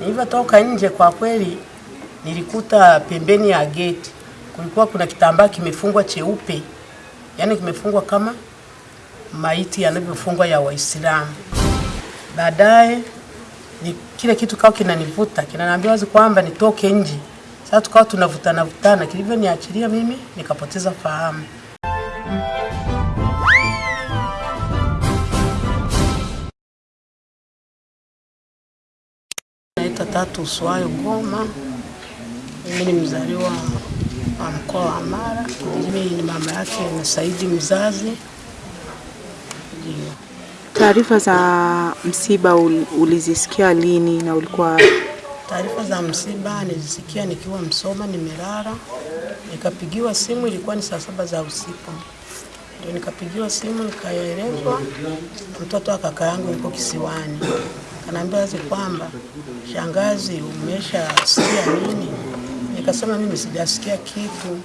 Nilivyotoka nje, kwa kweli nilikuta pembeni ya geti kulikuwa kuna kitambaa kimefungwa cheupe, yaani kimefungwa kama maiti yanavyofungwa ya Waislamu. Baadaye ni kile kitu kawa kinanivuta kinaniambia wazi kwamba nitoke nje. Sasa tukawa tunavutana vutana, kilivyoniachilia mimi nikapoteza fahamu. Naitwa Tatu Uswayo Goma. Mimi ni mzaliwa wa mkoa wa Mara. Mimi ni mama yake na Saidi mzazi. Taarifa za msiba ulizisikia lini na ulikuwa Taarifa za msiba nilisikia nikiwa Msoma, nimelala, nikapigiwa simu, ilikuwa ni saa saba za usiku, ndio nikapigiwa simu, nikaelezwa mtoto wa kaka yangu yuko kisiwani. Kanaambia wazi kwamba shangazi, umeshasikia nini? Nikasema mimi sijasikia kitu.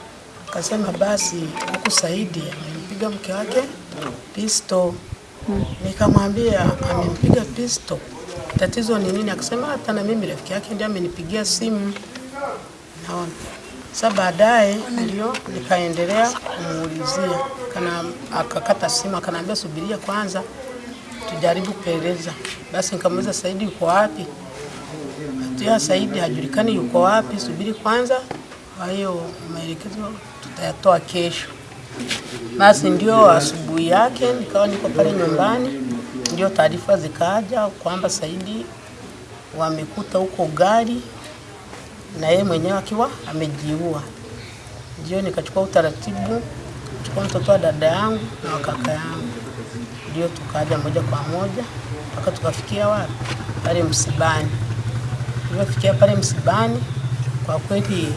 Kasema basi huku Saidi amempiga mke wake pisto. Nikamwambia amempiga pisto, tatizo ni nini? Akasema hata na mimi rafiki yake ndiye amenipigia simu. Naona sasa, baadaye ndio nikaendelea kumuulizia, kana akakata simu, akanaambia subiria kwanza tujaribu kupeleleza. Basi nikamuuliza Saidi yuko wapi? Atia Saidi hajulikani yuko wapi, subiri kwanza. Kwa hiyo maelekezo tutayatoa kesho. Basi ndio asubuhi yake nikawa niko pale nyumbani, ndio taarifa zikaja kwamba Saidi wamekuta huko gari na yeye mwenyewe akiwa amejiua. Ndio nikachukua utaratibu, chukua mtoto wa dada yangu na kaka yangu, ndio tukaja moja kwa moja mpaka tukafikia wapi? Pale msibani. Tulipofikia pale msibani, kwa kweli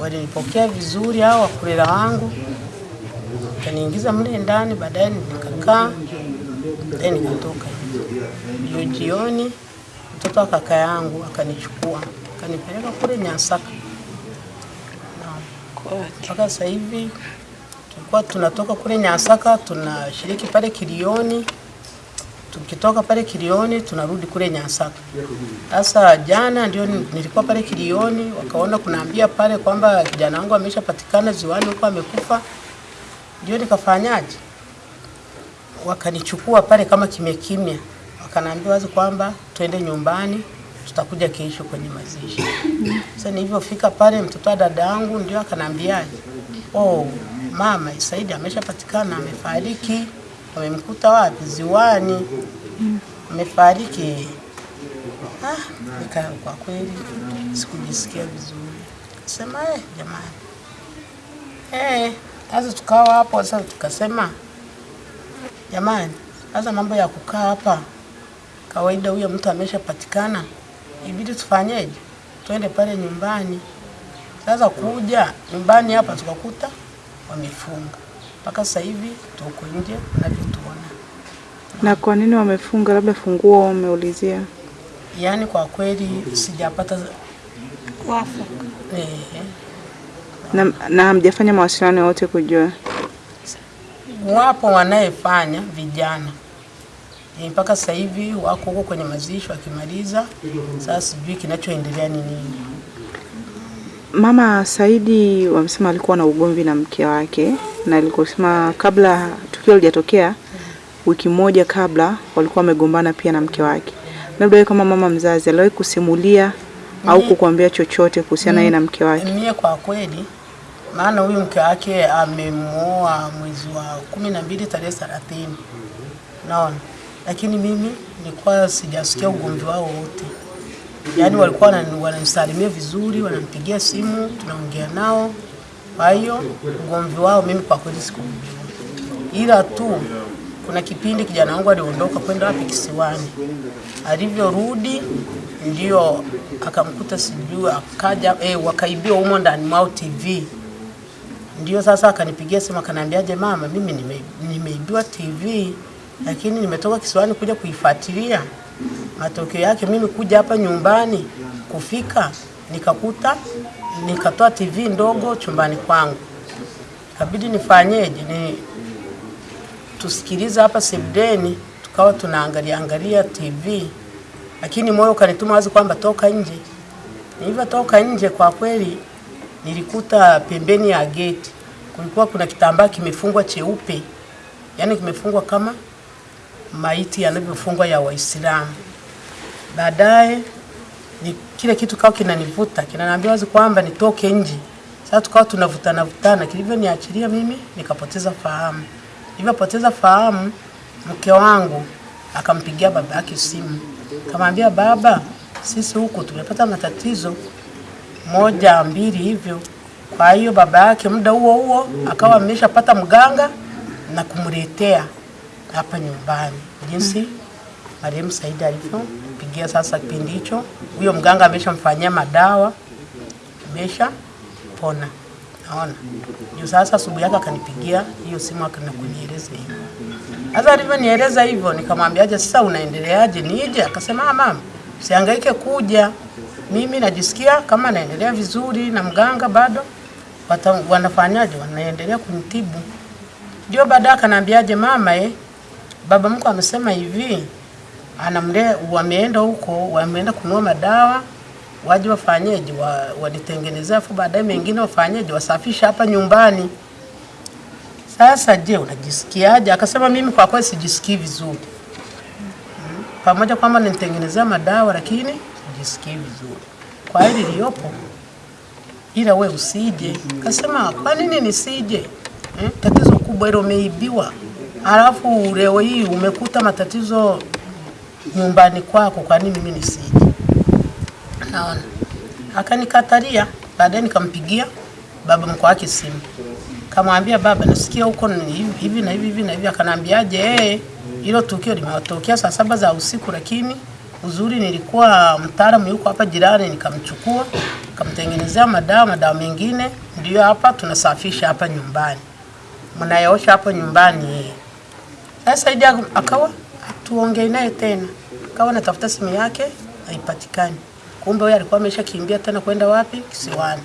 walinipokea vizuri hao wakulela wangu kaniingiza mle ndani, baadaye nikakaa, then nikatoka. Hiyo jioni mtoto wa kaka yangu akanichukua akanipeleka kule Nyasaka. Mpaka sasa hivi tulikuwa tunatoka kule Nyasaka tunashiriki pale Kilioni, tukitoka pale Kilioni tunarudi kule Nyasaka. Sasa jana ndio nilikuwa pale Kilioni, wakaona kunaambia pale kwamba kijana wangu ameshapatikana ziwani huko amekufa. Ndio nikafanyaje, wakanichukua pale kama kimya kimya, wakanaambia wazi kwamba twende nyumbani, tutakuja kesho kwenye mazishi. Sasa nilivyofika pale, mtoto wa dada yangu ndio akanaambiaje, oh, mama Saidi ameshapatikana, amefariki. Wamemkuta wapi? Ziwani, amefariki. Ah, kwa kweli sikujisikia vizuri, sema eh, jamani eh sasa tukawa hapo sasa, tukasema jamani, sasa mambo ya kukaa hapa kawaida, huyo mtu ameshapatikana, ibidi tufanyeje? Twende pale nyumbani. Sasa kuja nyumbani hapa tukakuta wamefunga mpaka sasa hivi tuko nje unavyotuona. na kwa nini wamefunga? Labda funguo wameulizia. Yaani kwa kweli sijapata eh, Na, na hamjafanya mawasiliano yote kujua. wapo wanayefanya vijana Eh, mpaka sasa hivi wako huko kwenye mazishi wakimaliza. Sasa sijui kinachoendelea ni nini. Mama Saidi wamesema alikuwa na ugomvi na mke wake, na alikosema kabla tukio lijatokea, wiki moja kabla walikuwa wamegombana pia na mke wake. Labda wewe kama mama mzazi aliwahi kusimulia au kukuambia chochote kuhusiana na yeye na mke wake? Mie kwa kweli, maana huyu mke wake amemwoa mwezi wa kumi na mbili tarehe thelathini, naona, lakini mimi nilikuwa sijasikia ugomvi wao wote. Yaani walikuwa wanani- wananisalimia vizuri, wanampigia simu, tunaongea nao. Kwa hiyo ugomvi wao mimi kwa kweli sikujua, ila tu kuna kipindi kijana wangu aliondoka kwenda wapi kisiwani, alivyorudi ndio akamkuta sijui akaja eh, wakaibiwa humo ndani mwao TV. Ndio sasa akanipigia simu akaniambiaje, mama, mimi nime, nimeibiwa TV lakini nimetoka kisiwani kuja kuifuatilia. Matokeo yake mimi kuja hapa nyumbani kufika nikakuta nikatoa TV ndogo chumbani kwangu, kabidi nifanyeje? Ni tusikilize hapa sebdeni, tukawa tunaangalia angalia TV lakini moyo ukanituma wazi kwamba toka nje. Nilivyotoka nje, kwa kweli nilikuta pembeni ya geti kulikuwa kuna kitambaa kimefungwa cheupe, yani kimefungwa kama maiti yanavyofungwa ya Waislamu. Baadaye ni kile kitu kawa kinanivuta kinaniambia wazi kwamba nitoke nje. Sasa tukawa tunavutana vutana, kilivyoniachilia mimi nikapoteza fahamu. Nilipoteza fahamu, mke wangu akampigia baba yake simu, kamwambia baba, sisi huku tumepata matatizo moja mbili hivyo. Kwa hiyo baba yake muda huo huo akawa ameshapata mganga na kumletea hapa nyumbani, jinsi marehemu Saidi alivyopigia. Sasa kipindi hicho huyo mganga ameshamfanyia madawa, amesha pona. Naona ndio sasa asubuhi yake akanipigia hiyo simu akana kunieleza hivyo. Sasa alivyonieleza hivyo nikamwambiaje, sasa unaendeleaje? Nije? Akasema ah, mama, usihangaike kuja, mimi najisikia kama naendelea vizuri na mganga bado wanafanyaje, wanaendelea kunitibu. Ndio baadaye akaniambiaje, mama eh, baba mko amesema hivi anamle wameenda huko wameenda kunua madawa waje wafanyeje wa, wanitengenezea afu baadaye mengine wafanyeje wasafisha hapa nyumbani. Sasa je, unajisikiaje? Akasema mimi kwa kweli sijisikii vizuri, pamoja kwamba nitengenezea madawa lakini sijisikii vizuri kwa hili liliyopo, ila we usije. Akasema kwa nini nisije? Hmm? tatizo kubwa hilo, umeibiwa alafu leo hii umekuta matatizo nyumbani kwako, kwa nini mimi nisije? Naona akanikatalia. Baadaye nikampigia baba mkwe wake simu, kamwambia baba, nasikia huko hivi na hivi hivi na hivi. Akanambiaje, eh, hilo tukio limetokea saa saba za usiku, lakini uzuri nilikuwa mtaalamu yuko hapa jirani, nikamchukua nikamtengenezea madawa, madawa mengine ndio hapa tunasafisha hapa nyumbani, mnayaosha hapo nyumbani. Sasa Idi akawa tuongee naye tena, akawa natafuta simu yake haipatikani. Kumbe huyo alikuwa ameshakimbia tena kwenda wapi? Kisiwani.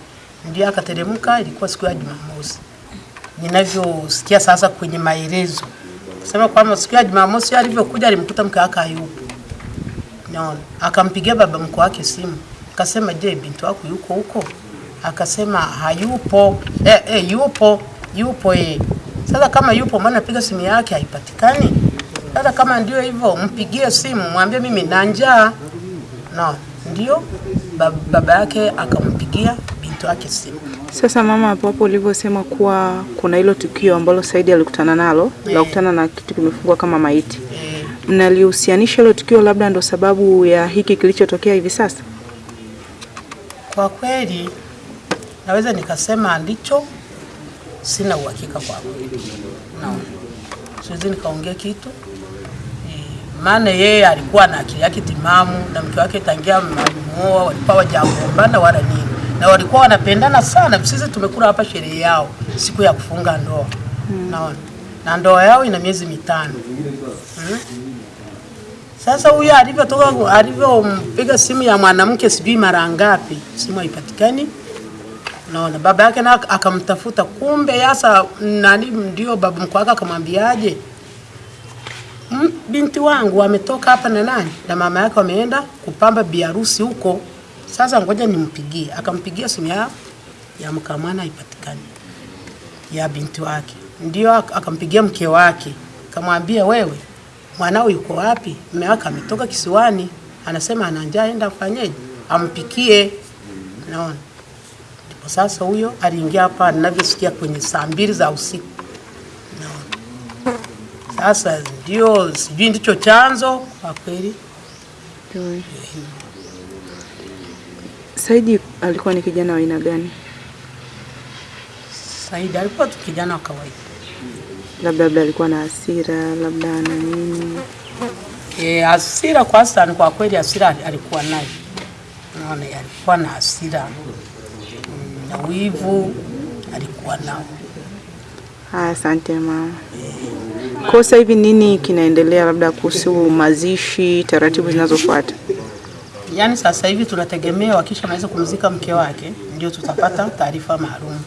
Ndio akateremka, ilikuwa siku ya Jumamosi. Ninavyosikia sasa kwenye maelezo sema kwamba siku ya Jumamosi alivyokuja alimkuta mke wake hayupo. Naona akampigia baba mkwe wake simu, akasema je, binti wako yuko huko? Akasema hayupo. Eh, eh, yupo yupo eh. Sasa kama yupo, maana piga simu yake haipatikani. Sasa kama ndio hivyo, mpigie simu, mwambie mimi na njaa. No, ndio baba yake akampigia binti yake simu. Sasa mama, hapo hapo ulivyosema kuwa kuna hilo tukio ambalo Saidi alikutana nalo la kukutana na kitu kimefungwa kama maiti, yeah, mnalihusianisha hilo tukio labda ndo sababu ya hiki kilichotokea hivi sasa? kwa kweli naweza nikasema ndicho, sina uhakika kwa kweli. Naona siwezi nikaongea kitu e, maana yeye alikuwa na akili yake timamu na mke wake tangia malimuoa walikuwa wajagombana wala nini, na walikuwa wanapendana sana. Sisi tumekula hapa sherehe yao siku ya kufunga ndoa naona, na ndoa yao ina miezi mitano hmm? Sasa huyo alivyotoka alivyompiga simu ya mwanamke sijui mara ngapi, simu haipatikani. Naona baba yake na akamtafuta, kumbe yasa nani, ndio baba mkwe wake akamwambiaje, "Mm, binti wangu ametoka hapa na nani na mama yake wameenda kupamba biharusi huko. Sasa ngoja nimpigie. Akampigia simu ya ya mkamwana haipatikani, ya binti wake, ndio akampigia mke wake, kamwambia, wewe mwanao yuko wapi? Mume wake ametoka kisiwani, anasema ana njaa, aenda afanyeje? Ampikie. Naona sasa huyo aliingia hapa ninavyosikia kwenye saa mbili za usiku. no. sasa ndio sijui ndicho chanzo kwa kweli. Saidi alikuwa ni kijana wa aina gani? Saidi alikuwa tu kijana wa kawaida. Labda labda alikuwa na hasira, labda na nini? E, hasira kwa sana, kwa kweli hasira alikuwa nayo. Naona alikuwa na hasira na wivu alikuwa nao. Haya, asante mama. Kwa sasa hivi nini kinaendelea, labda kuhusu mazishi, taratibu zinazofuata? Yaani sasa hivi tunategemea wakishamaliza kumzika mke wake ndio tutapata taarifa maalum.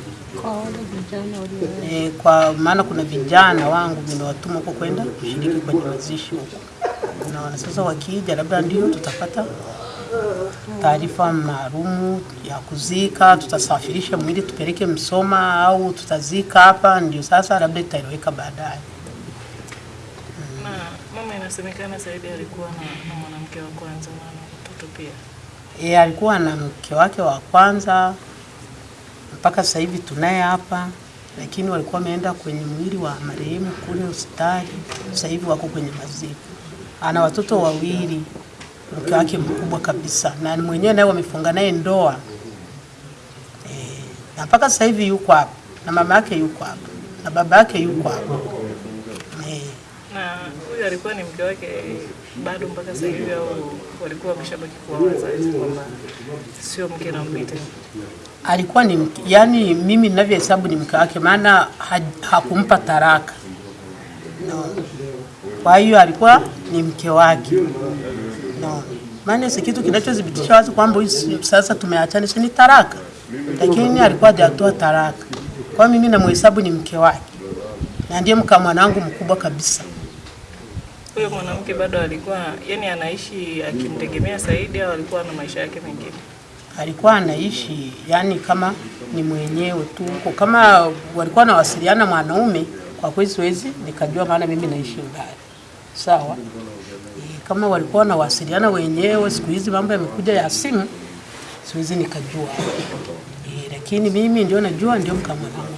E, kwa maana kuna vijana wangu nimewatuma huko kwenda kushiriki kwenye mazishi huko. na sasa wakija, labda ndio tutapata taarifa maalumu ya kuzika, tutasafirisha mwili tupeleke Msoma au tutazika hapa, ndio sasa labda itaeleweka baadaye. Na mama, inasemekana Saidi alikuwa na, na mwanamke wa kwanza na na mtoto pia. E, alikuwa na mke wake wa kwanza mpaka sasa hivi tunaye hapa, lakini walikuwa wameenda kwenye mwili wa marehemu kule hospitali. Sasa hivi wako kwenye maziko. Ana watoto wawili, mke wake mkubwa kabisa, na ni mwenyewe naye wamefunga naye ndoa. E, na mpaka sasa hivi yuko hapa. Na mama yake yuko hapa. Na baba yake yuko hapa. E, Na huyu alikuwa ni mke wake bado mpaka sasa hivi, au walikuwa wameshabaki kuwa wazazi, kwamba sio mke na mbite? alikuwa ni mke, yani mimi ninavyohesabu ni mke wake, maana ha, hakumpa taraka. No. Kwa hiyo alikuwa ni mke wake. Maana si kitu kinachothibitisha wazi kwamba sasa tumeachana, ni taraka, lakini alikuwa hajatoa taraka. Kwa mimi namhesabu ni mke wake na ndiye mka mwanangu mkubwa kabisa. Huyo mwanamke bado alikuwa yani anaishi akimtegemea Saidi, au alikuwa na maisha yake mengine? alikuwa anaishi yani kama ni mwenyewe tu huko, kama walikuwa nawasiliana mwanaume, kwa kweli siwezi nikajua, maana mimi naishi Ulaya, sawa. E, kama walikuwa wanawasiliana wenyewe, siku hizi mambo yamekuja ya simu, siwezi nikajua e, lakini mimi ndio najua, ndio mka mwanangu